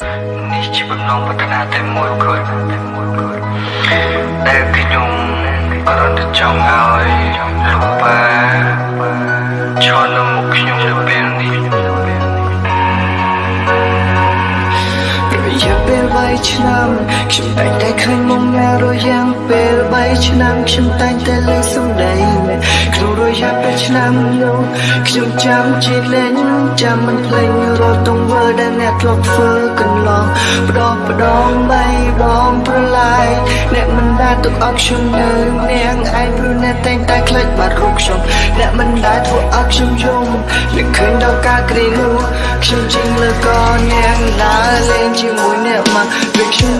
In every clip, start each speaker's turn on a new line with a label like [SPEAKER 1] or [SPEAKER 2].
[SPEAKER 1] នេះជាបំណងប្រាថ្នាតែមួយគត់ដែលខ្ញុំអរទៅចង់ឲ្យលោកប៉ាឈរនៅមុខខ្ញុំនៅពេលនេះ
[SPEAKER 2] រយៈពេល3ឆ្នាំខ្ញុំតែងតែឃើញមុំណារយ៉ាងពេល3ឆ្នាំខ្ញុំតែងតែលើសំដី រួយហាប់តែឆ្នាំយោខ្ញុំចាំជាតិលែងចាំមិនភ្លេចរត់ទង្វើដែលអ្នកធ្លាប់ធ្វើកន្លងផ្ដោផ្ដងបីបងប្រឡាយអ្នកមិនដែលទុកឲ្យខ្ញុំនៅនាងឯងព្រោះអ្នកតែងតែខ្លាចបាត់រូបខ្ញុំអ្នកមិនដែលធ្វើឲ្យខ្ញុំយំអ្នកឃើញដល់ការ
[SPEAKER 3] គ្រីនោះខ្ញុំជិះលើកនាងដើរលេងជាមួយអ្នកមកពេល
[SPEAKER 1] ខ្ញុំ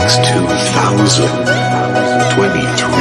[SPEAKER 2] X2023.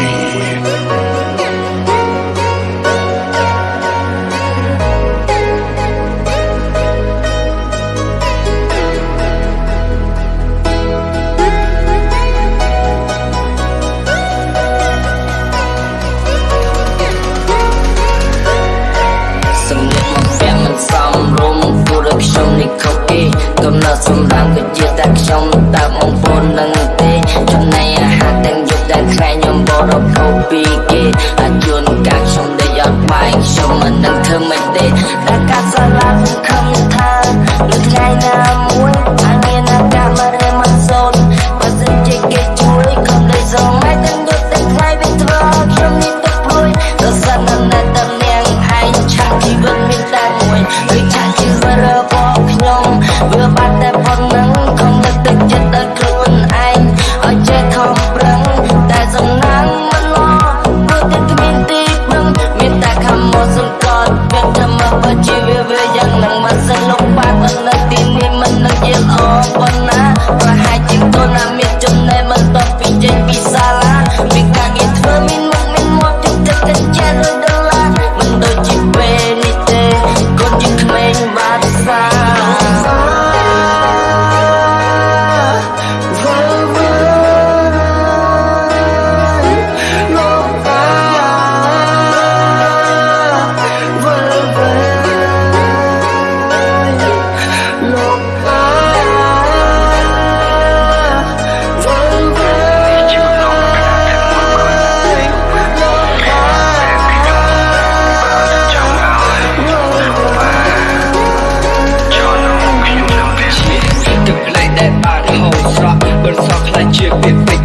[SPEAKER 2] soft like chicken.